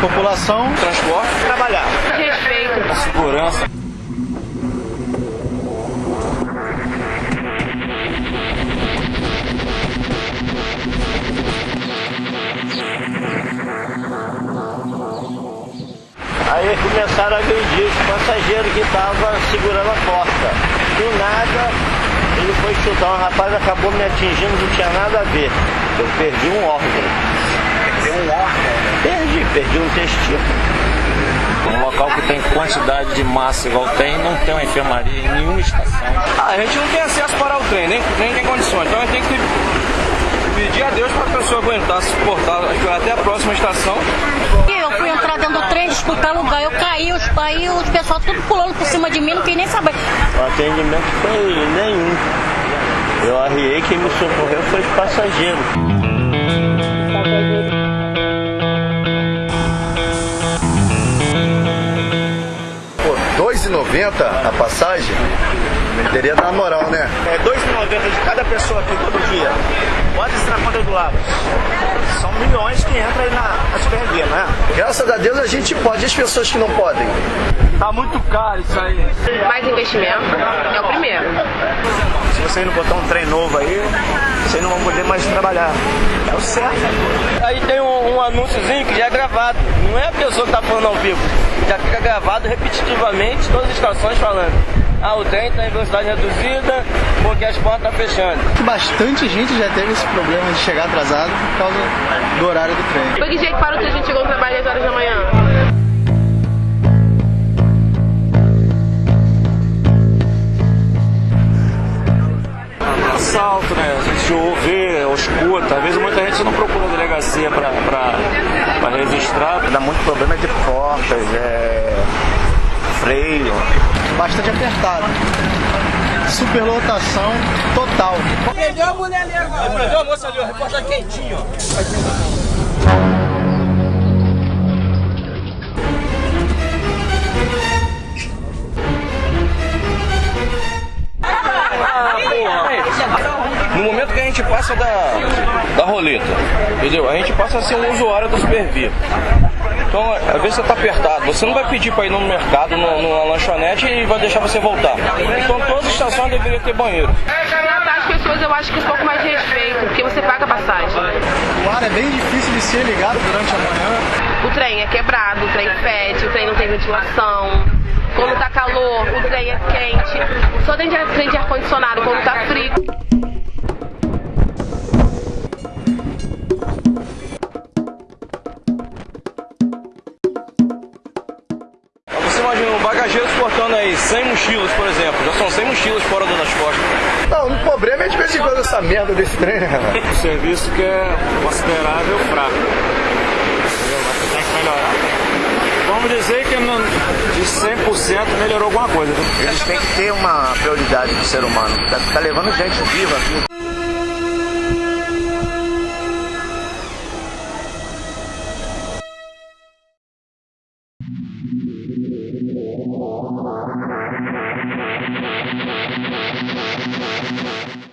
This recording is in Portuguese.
População, transporte, trabalhar. Respeito. Segurança. Aí começaram a agredir os passageiros que estavam segurando a porta. Do nada, ele foi chutar um rapaz, acabou me atingindo, não tinha nada a ver. Eu perdi um órgão. Perdi, um testículo. Um local que tem quantidade de massa igual tem, não tem uma enfermaria em nenhuma estação. Ah, a gente não tem acesso para o trem, nem, nem tem condições. Então a gente tem que pedir a Deus para a pessoa aguentar, suportar até a próxima estação. Eu fui entrar dentro do trem, disputar lugar, eu caí, os, aí os pessoal tudo pulando por cima de mim, não queria nem saber. O atendimento foi nenhum. Eu arriei, quem me socorreu foi os passageiros. 2,90 a passagem, teria na moral, né? É 2,90 de cada pessoa aqui todo dia. Bota isso na conta do lado. São milhões que entram aí na, na supervia, né? Graças a Deus a gente pode, e as pessoas que não podem? Tá muito caro isso aí. Mais investimento é o primeiro. Se vocês não botar um trem novo aí, vocês não vão poder mais trabalhar. É o certo. Aí tem um, um anúnciozinho que já é gravado. Não é a pessoa que tá falando ao vivo. Já fica gravado repetitivamente, todas as estações falando. Ah, o trem está em velocidade reduzida porque as portas estão fechando. Bastante gente já teve esse problema de chegar atrasado por causa do horário do trem. Foi que jeito para o que a gente chegou no trabalho às horas da manhã? assalto, né? A gente ouve, ou escuta. Às vezes muita gente não procura a delegacia para registrar. Dá muito problema de portas, é... freio. Bastante apertado. Superlotação total. Prendeu a mulher ali agora. Prendeu a moça ali, o repórter quentinho, ó. No momento que a gente passa da, da roleta, entendeu? A gente passa a ser um usuário da Supervia. Então, às vezes você está apertado, você não vai pedir para ir no mercado, no, numa lanchonete e vai deixar você voltar. Então, todas as estações deveriam ter banheiro. As pessoas eu acho que um pouco mais de respeito, porque você paga passagem. O ar é bem difícil de ser ligado durante a manhã. O trem é quebrado, o trem fede, o trem não tem ventilação. Quando tá calor, o trem é quente. Só tem trem de ar-condicionado quando tá frio. Mochilas, por exemplo. Já são 100 mochilas fora das costas. Não, o problema é de vez em quando essa merda desse trem, né? Um serviço que é considerável fraco. Entendeu? Mas tem que melhorar. Vamos dizer que não, de 100% melhorou alguma coisa. Né? Eles têm que ter uma prioridade do ser humano. Tá, tá levando gente viva aqui. Thank you.